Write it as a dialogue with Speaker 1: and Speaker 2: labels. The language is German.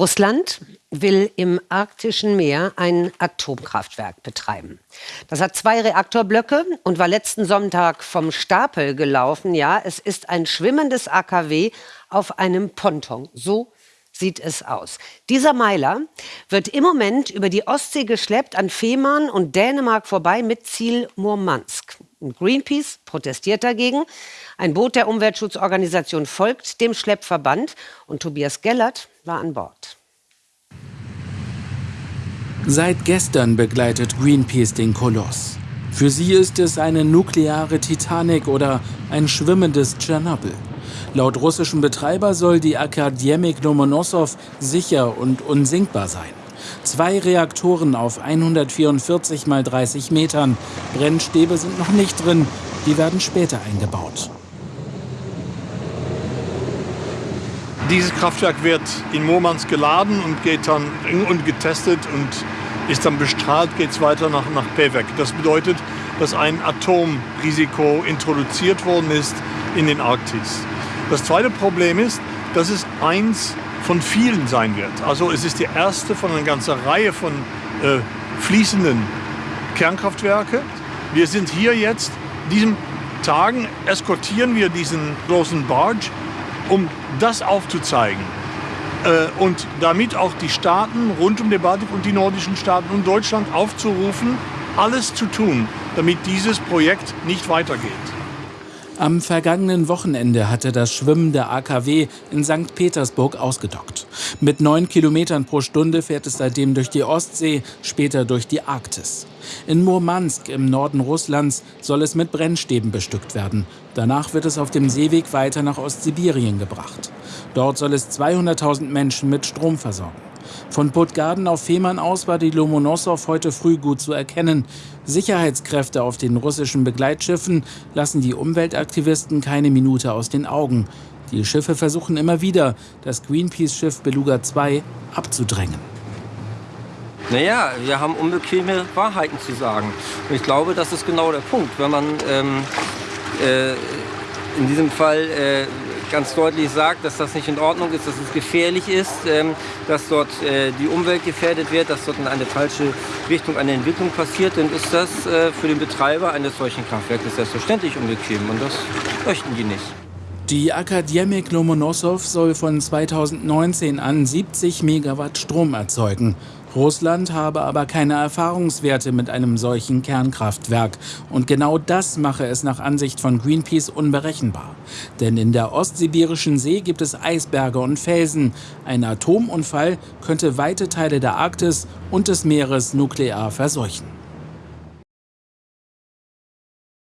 Speaker 1: Russland will im arktischen Meer ein Atomkraftwerk betreiben. Das hat zwei Reaktorblöcke und war letzten Sonntag vom Stapel gelaufen. Ja, es ist ein schwimmendes AKW auf einem Ponton. So sieht es aus. Dieser Meiler wird im Moment über die Ostsee geschleppt an Fehmarn und Dänemark vorbei mit Ziel Murmansk. Greenpeace protestiert dagegen. Ein Boot der Umweltschutzorganisation folgt dem Schleppverband und Tobias Gellert war an Bord.
Speaker 2: Seit gestern begleitet Greenpeace den Koloss. Für sie ist es eine nukleare Titanic oder ein schwimmendes Tschernobyl. Laut russischen Betreiber soll die Akademik Lomonossow sicher und unsinkbar sein. Zwei Reaktoren auf 144 mal 30 Metern. Brennstäbe sind noch nicht drin, die werden später eingebaut.
Speaker 3: Dieses Kraftwerk wird in Murmansk geladen und geht dann und getestet und ist dann bestrahlt, geht es weiter nach, nach Pevek. Das bedeutet, dass ein Atomrisiko introduziert worden ist in den Arktis. Das zweite Problem ist, dass es eins von vielen sein wird. Also es ist die erste von einer ganzen Reihe von äh, fließenden Kernkraftwerke. Wir sind hier jetzt, diesen Tagen eskortieren wir diesen großen Barge, um das aufzuzeigen. Äh, und damit auch die Staaten rund um den Baltik und die nordischen Staaten und Deutschland aufzurufen, alles zu tun, damit dieses Projekt nicht weitergeht.
Speaker 2: Am vergangenen Wochenende hatte das schwimmende AKW in St. Petersburg ausgedockt. Mit neun Kilometern pro Stunde fährt es seitdem durch die Ostsee, später durch die Arktis. In Murmansk im Norden Russlands soll es mit Brennstäben bestückt werden. Danach wird es auf dem Seeweg weiter nach Ostsibirien gebracht. Dort soll es 200.000 Menschen mit Strom versorgen. Von Puttgarden auf Fehmarn aus war die Lomonossow heute früh gut zu erkennen. Sicherheitskräfte auf den russischen Begleitschiffen lassen die Umweltaktivisten keine Minute aus den Augen. Die Schiffe versuchen immer wieder, das Greenpeace-Schiff Beluga 2 abzudrängen.
Speaker 4: Naja, wir haben unbequeme Wahrheiten zu sagen. Und ich glaube, das ist genau der Punkt. Wenn man ähm, äh, in diesem Fall äh, ganz deutlich sagt, dass das nicht in Ordnung ist, dass es gefährlich ist, ähm, dass dort äh, die Umwelt gefährdet wird, dass dort in eine falsche Richtung eine Entwicklung passiert, dann ist das äh, für den Betreiber eines solchen Kraftwerkes selbstverständlich unbequem und das möchten die nicht.
Speaker 2: Die Akademik Lomonossow soll von 2019 an 70 Megawatt Strom erzeugen. Russland habe aber keine Erfahrungswerte mit einem solchen Kernkraftwerk. Und genau das mache es nach Ansicht von Greenpeace unberechenbar. Denn in der ostsibirischen See gibt es Eisberge und Felsen. Ein Atomunfall könnte weite Teile der Arktis und des Meeres nuklear verseuchen.